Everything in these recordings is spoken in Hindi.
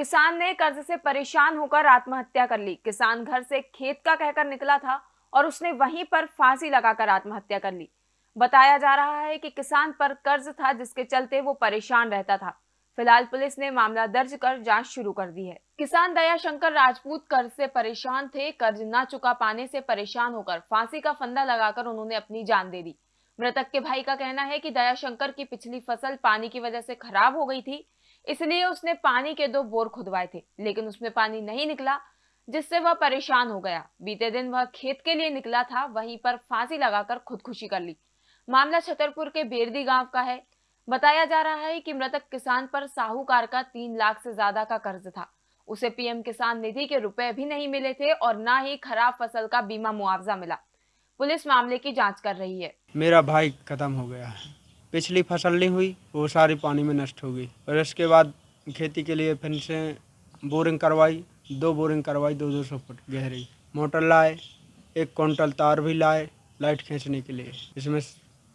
किसान ने कर्ज से परेशान होकर आत्महत्या कर ली। किसान घर से खेत का कहकर निकला था और उसने वहीं पर फांसी लगाकर आत्महत्या कर ली। बताया जा रहा है कि किसान पर कर्ज था जिसके चलते वो परेशान रहता था। फ़िलहाल पुलिस ने मामला दर्ज कर जाँच शुरू कर दी है। किसान दया शंकर राजपूत कर्ज से परेशान थे। कर्ज न चुका पाने से परेशान होकर फांसी का फंदा लगाकर उन्होंने अपनी जान दे दी। मृतक के भाई का कहना है कि दया शंकर की पिछली फ़सल पानी की वजह से खराब हो गई थी। इसलिए उसने पानी के दो बोर खुदवाए थे, लेकिन उसमें पानी नहीं निकला, जिससे वह परेशान हो गया। बीते दिन वह खेत के लिए निकला था, वहीं पर फांसी लगाकर खुदकुशी कर ली। मामला छतरपुर के बेरदी गाँव का है। बताया जा रहा है कि मृतक किसान पर साहूकार का तीन लाख से ज़्यादा का कर्ज था। उसे पीएम किसान निधि के रुपए भी नहीं मिले थे और न ही खराब फ़सल का बीमा मुआवजा मिला। पुलिस मामले की जाँच कर रही है। मेरा भाई ख़त्म हो गया है। पिछली फ़सल नहीं हुई, वो सारी पानी में नष्ट हो गई। और इसके बाद खेती के लिए फिर से बोरिंग करवाई, दो बोरिंग करवाई, दो दो सौ फुट गहरी। मोटर लाए, एक क्विंटल तार भी लाए, लाइट खींचने के लिए। इसमें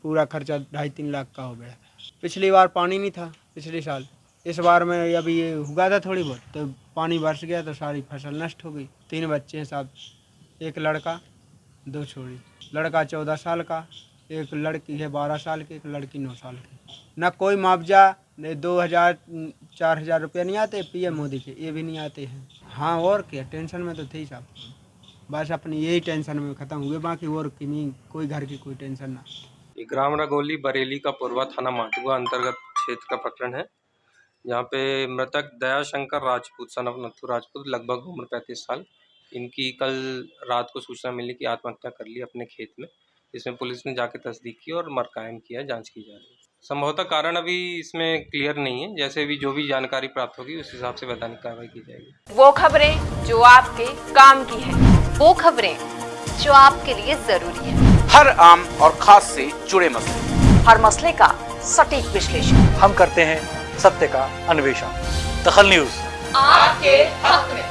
पूरा खर्चा ढाई तीन लाख का हो गया। पिछली बार पानी नहीं था, पिछले साल। इस बार में अभी ये हुआ था थोड़ी बहुत तो पानी बरस गया तो सारी फ़सल नष्ट हो गई। तीन बच्चे हैं साहब एक लड़का, दो छोड़ी लड़का चौदह साल का एक लड़की है, बारह साल की, एक लड़की नौ साल की। न कोई मुआवजा दो हज़ार, चार हज़ार रुपये नहीं आते, पीएम मोदी के, ये भी नहीं आते हैं। हाँ और क्या, टेंशन में तो थे साहब बस अपनी यही टेंशन में ख़त्म हुए बाकी और की नहीं, कोई घर की कोई टेंशन ना। ग्राम रगोली बरेली का पूर्वा थाना माटुआ अंतर्गत क्षेत्र का प्रकरण है। यहाँ पे मृतक दयाशंकर राजपूत सन ऑफ़ नथु राजपूत, लगभग उम्र पैंतीस साल। इनकी कल रात को सूचना मिली कि आत्महत्या कर ली अपने खेत में। इसमें पुलिस ने जाके तस्दीक की और मर कायम किया जाँच की जा रही है। संभवतः कारण अभी इसमें क्लियर नहीं है। जैसे भी जो भी जानकारी प्राप्त होगी उस हिसाब से वैधानिक कार्रवाई की जाएगी। वो खबरें जो आपके काम की है वो खबरें जो आपके लिए ज़रूरी है। हर आम और खास से जुड़े मसले। हर मसले का सटीक विश्लेषण। हम करते हैं सत्य का अन्वेषण। दखल न्यूज़। आपके हक में।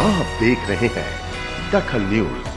आप देख रहे हैं दखल न्यूज़।